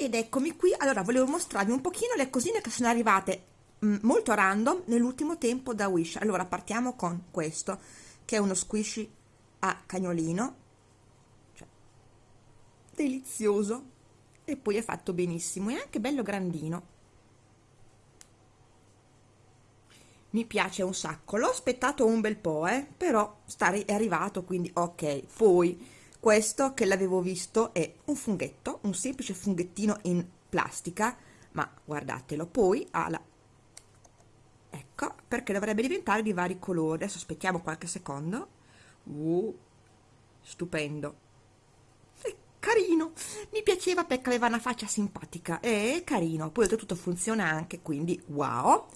ed eccomi qui. Allora volevo mostrarvi un pochino le cosine che sono arrivate mh, molto random nell'ultimo tempo da Wish. Allora partiamo con questo che è uno squishy a cagnolino. Cioè, delizioso. E poi è fatto benissimo. È anche bello grandino. Mi piace un sacco. L'ho aspettato un bel po' eh, però sta è arrivato quindi ok poi questo che l'avevo visto è un funghetto un semplice funghettino in plastica ma guardatelo poi ha la ecco perché dovrebbe diventare di vari colori. Adesso aspettiamo qualche secondo. Uh, stupendo carino. Mi piaceva perché aveva una faccia simpatica. È carino poi oltretutto funziona anche quindi wow.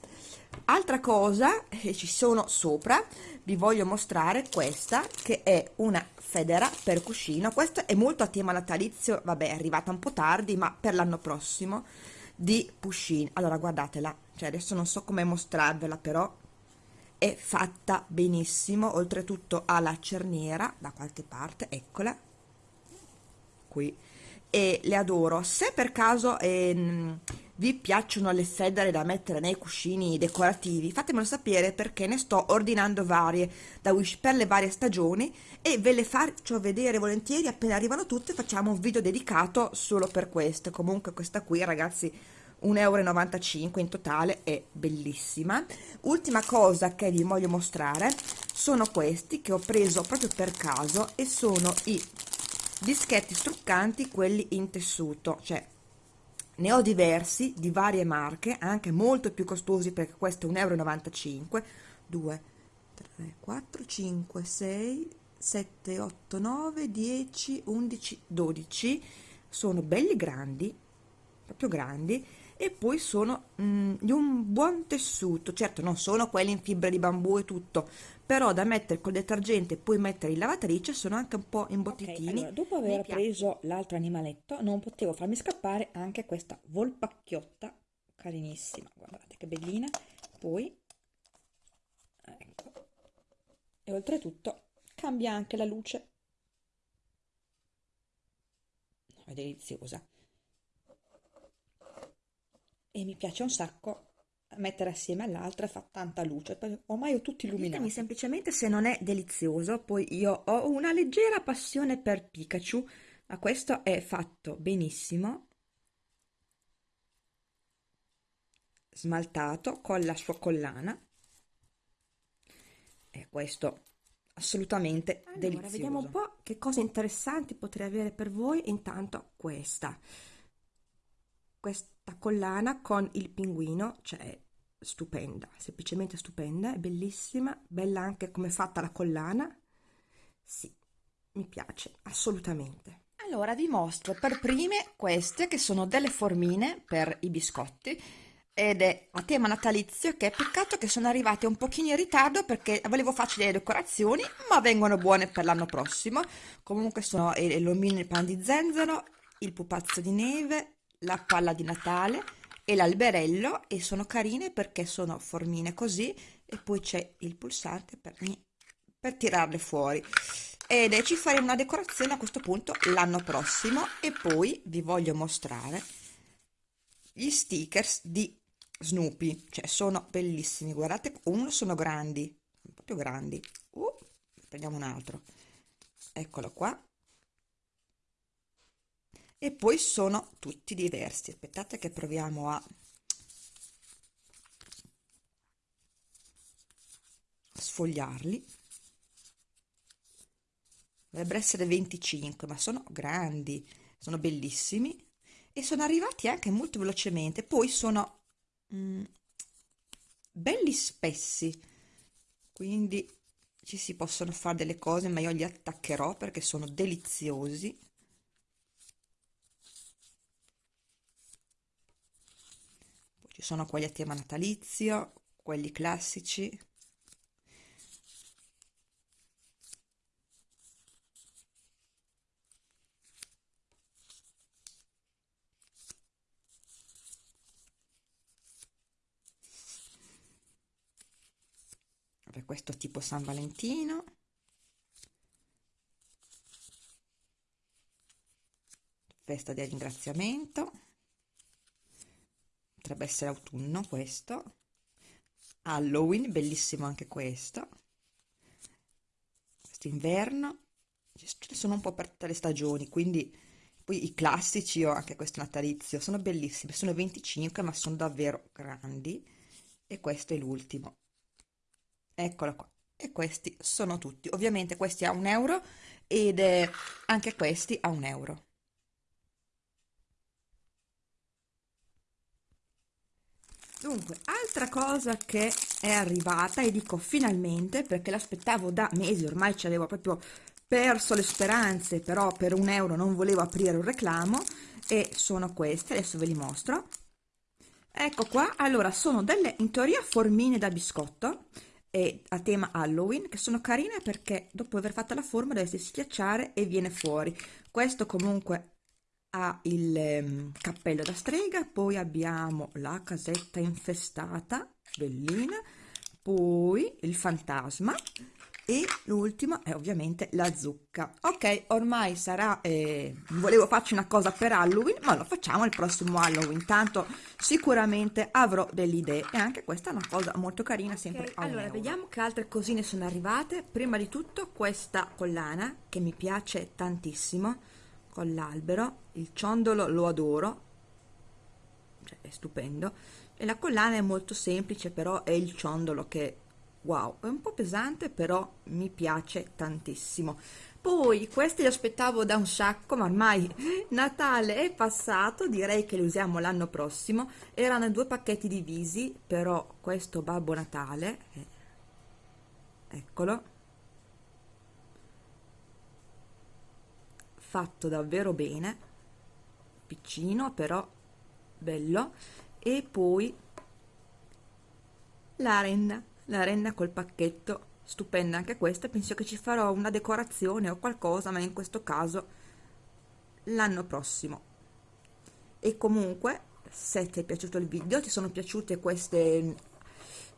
Altra cosa che ci sono sopra vi voglio mostrare questa che è una federa per cuscino. Questa è molto a tema natalizio vabbè è arrivata un po' tardi ma per l'anno prossimo di Pushin allora guardatela. Cioè adesso non so come mostrarvela però è fatta benissimo. Oltretutto ha la cerniera da qualche parte eccola qui. E le adoro. Se per caso ehm, vi piacciono le federe da mettere nei cuscini decorativi fatemelo sapere perché ne sto ordinando varie da Wish per le varie stagioni e ve le faccio vedere volentieri appena arrivano tutte facciamo un video dedicato solo per queste. Comunque questa qui ragazzi 1,95 euro in totale è bellissima. Ultima cosa che vi voglio mostrare sono questi che ho preso proprio per caso e sono i dischetti struccanti quelli in tessuto cioè ne ho diversi di varie marche anche molto più costosi perché questo è 1,95 euro 2 3 4 5 6 7 8 9 10 11 12 sono belli grandi proprio grandi e poi sono mm, di un buon tessuto. Certo non sono quelli in fibra di bambù e tutto però da mettere col detergente e poi mettere in lavatrice sono anche un po' imbottittini okay, allora, dopo aver preso l'altro animaletto non potevo farmi scappare anche questa volpacchiotta carinissima. Guardate che bellina. Poi ecco. E oltretutto cambia anche la luce. È deliziosa e mi piace un sacco mettere assieme all'altra fa tanta luce. Ormai ho tutti illuminati. ditemi semplicemente se non è delizioso poi io ho una leggera passione per Pikachu. Ma questo è fatto benissimo. Smaltato con la sua collana. E questo assolutamente allora, delizioso. vediamo un po' che cose interessanti potrei avere per voi. Intanto questa questa collana con il pinguino, cioè stupenda, semplicemente stupenda, è bellissima, bella anche come è fatta la collana, sì, mi piace assolutamente. Allora vi mostro per prime queste che sono delle formine per i biscotti ed è a tema natalizio che è peccato che sono arrivate un pochino in ritardo perché volevo farci delle decorazioni ma vengono buone per l'anno prossimo comunque sono l'omino il pan di zenzero il pupazzo di neve la palla di Natale e l'alberello e sono carine perché sono formine così e poi c'è il pulsante per, per tirarle fuori. Ed ci faremo una decorazione a questo punto l'anno prossimo e poi vi voglio mostrare gli stickers di Snoopy. Cioè sono bellissimi guardate uno sono grandi proprio grandi. Uh, prendiamo un altro. Eccolo qua e poi sono tutti diversi. Aspettate che proviamo a sfogliarli. Dovrebbero essere 25 ma sono grandi sono bellissimi. E sono arrivati anche molto velocemente. Poi sono mm, belli spessi. Quindi ci si possono fare delle cose ma io li attaccherò perché sono deliziosi ci sono quelli a tema natalizio quelli classici. Per questo tipo San Valentino. Festa del ringraziamento potrebbe essere autunno questo. Halloween bellissimo anche questo. Inverno. Ce ne sono un po' per tutte le stagioni quindi poi i classici ho anche questo natalizio sono bellissimi. Sono 25 ma sono davvero grandi. E questo è l'ultimo. Eccolo qua. E questi sono tutti. Ovviamente questi a un euro ed anche questi a un euro dunque altra cosa che è arrivata e dico finalmente perché l'aspettavo da mesi ormai ci avevo proprio perso le speranze però per un euro non volevo aprire un reclamo e sono queste adesso ve li mostro. Ecco qua allora sono delle in teoria formine da biscotto e a tema Halloween che sono carine perché dopo aver fatto la forma deve schiacciare e viene fuori. Questo comunque ha il um, cappello da strega poi abbiamo la casetta infestata bellina poi il fantasma e l'ultima è ovviamente la zucca. Ok ormai sarà eh, volevo farci una cosa per halloween ma lo facciamo il prossimo halloween. Tanto sicuramente avrò delle idee e anche questa è una cosa molto carina sempre okay, allora vediamo che altre cosine sono arrivate. Prima di tutto questa collana che mi piace tantissimo con l'albero il ciondolo lo adoro cioè è stupendo e la collana è molto semplice però è il ciondolo che wow è un po' pesante però mi piace tantissimo. Poi questi li aspettavo da un sacco ma ormai Natale è passato direi che li usiamo l'anno prossimo. Erano due pacchetti divisi però questo Babbo Natale eh, eccolo fatto davvero bene piccino però bello e poi la renna la renna col pacchetto stupenda anche questa penso che ci farò una decorazione o qualcosa ma in questo caso l'anno prossimo. E comunque se ti è piaciuto il video ti sono piaciute queste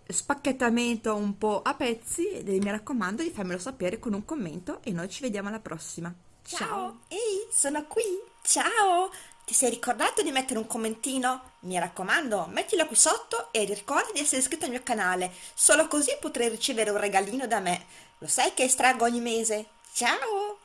spacchettamento un po' a pezzi mi raccomando di farmelo sapere con un commento e noi ci vediamo alla prossima ciao. ehi sono qui ciao ti sei ricordato di mettere un commentino? Mi raccomando, mettilo qui sotto e ricorda di essere iscritto al mio canale, solo così potrai ricevere un regalino da me. Lo sai che estraggo ogni mese? Ciao!